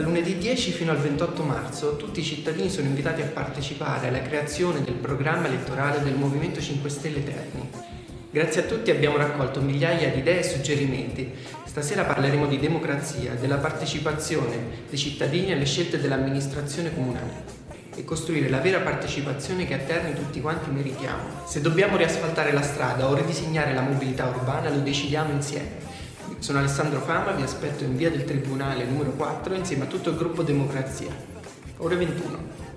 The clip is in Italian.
Da lunedì 10 fino al 28 marzo tutti i cittadini sono invitati a partecipare alla creazione del programma elettorale del Movimento 5 Stelle Terni. Grazie a tutti abbiamo raccolto migliaia di idee e suggerimenti. Stasera parleremo di democrazia, della partecipazione dei cittadini alle scelte dell'amministrazione comunale e costruire la vera partecipazione che a Terni tutti quanti meritiamo. Se dobbiamo riasfaltare la strada o ridisegnare la mobilità urbana lo decidiamo insieme. Sono Alessandro Fama, vi aspetto in via del Tribunale numero 4 insieme a tutto il gruppo Democrazia. Ore 21.